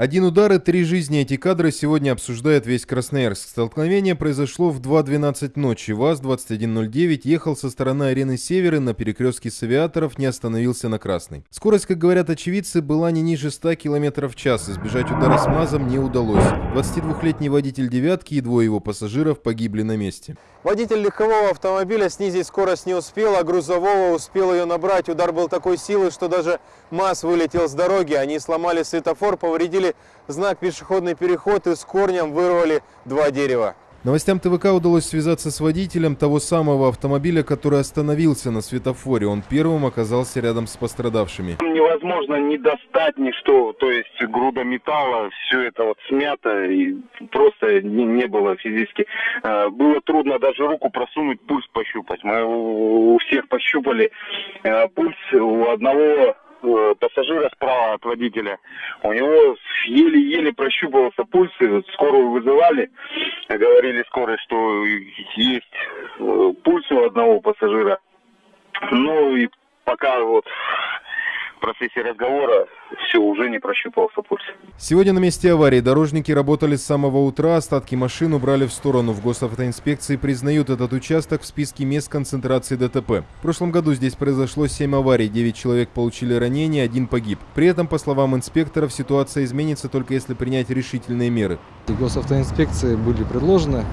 Один удар и три жизни. Эти кадры сегодня обсуждает весь Красноярск. Столкновение произошло в 2.12 ночи. ВАЗ-2109 ехал со стороны арены Севера на перекрестке с авиаторов, не остановился на красной. Скорость, как говорят очевидцы, была не ниже 100 км в час. Избежать удара с МАЗом не удалось. 22-летний водитель «девятки» и двое его пассажиров погибли на месте. Водитель легкового автомобиля снизить скорость не успел, а грузового успел ее набрать. Удар был такой силы, что даже МАЗ вылетел с дороги. Они сломали светофор, повредили знак пешеходный переход и с корнем вырвали два дерева. Новостям ТВК удалось связаться с водителем того самого автомобиля, который остановился на светофоре. Он первым оказался рядом с пострадавшими. Невозможно не достать ничто, то есть груда металла, все это вот смято, и просто не, не было физически. Э, было трудно даже руку просунуть, пульс пощупать. Мы у всех пощупали э, пульс, у одного Э, пассажира справа от водителя. У него еле-еле прощупывался пульс, скорую вызывали, говорили скорой, что есть э, пульс у одного пассажира. Ну и пока вот в процессе разговора все, уже не прощупался пульс. Сегодня на месте аварии дорожники работали с самого утра, остатки машин убрали в сторону. В госавтоинспекции признают этот участок в списке мест концентрации ДТП. В прошлом году здесь произошло 7 аварий, 9 человек получили ранения, один погиб. При этом, по словам инспекторов, ситуация изменится только если принять решительные меры. Госавтоинспекции были предложены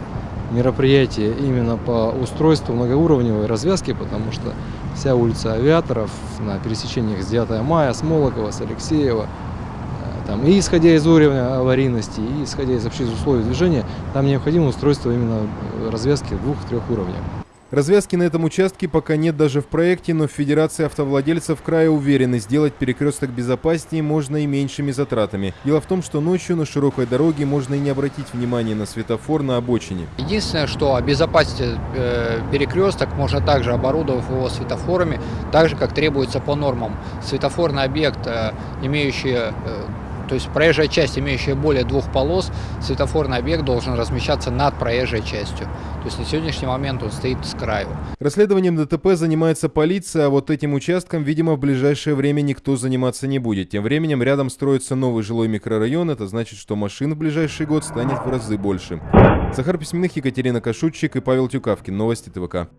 мероприятие именно по устройству многоуровневой развязки, потому что вся улица Авиаторов на пересечениях с 9 мая, с Молокова, с Алексеева, э, там, и исходя из уровня аварийности, и исходя из общих условий движения, там необходимо устройство именно развязки двух-трех уровней. Развязки на этом участке пока нет даже в проекте, но в Федерации автовладельцев края уверены, сделать перекресток безопаснее можно и меньшими затратами. Дело в том, что ночью на широкой дороге можно и не обратить внимания на светофор на обочине. Единственное, что обезопасить э, перекресток можно также оборудовав его светофорами, так же, как требуется по нормам. Светофорный объект, э, имеющий э, то есть проезжая часть, имеющая более двух полос, светофорный объект должен размещаться над проезжей частью. То есть на сегодняшний момент он стоит с краю. Расследованием ДТП занимается полиция, а вот этим участком, видимо, в ближайшее время никто заниматься не будет. Тем временем рядом строится новый жилой микрорайон, это значит, что машин в ближайший год станет в разы больше. Захар Письменных, Екатерина Кашутчик и Павел Тюкавкин. Новости ТВК.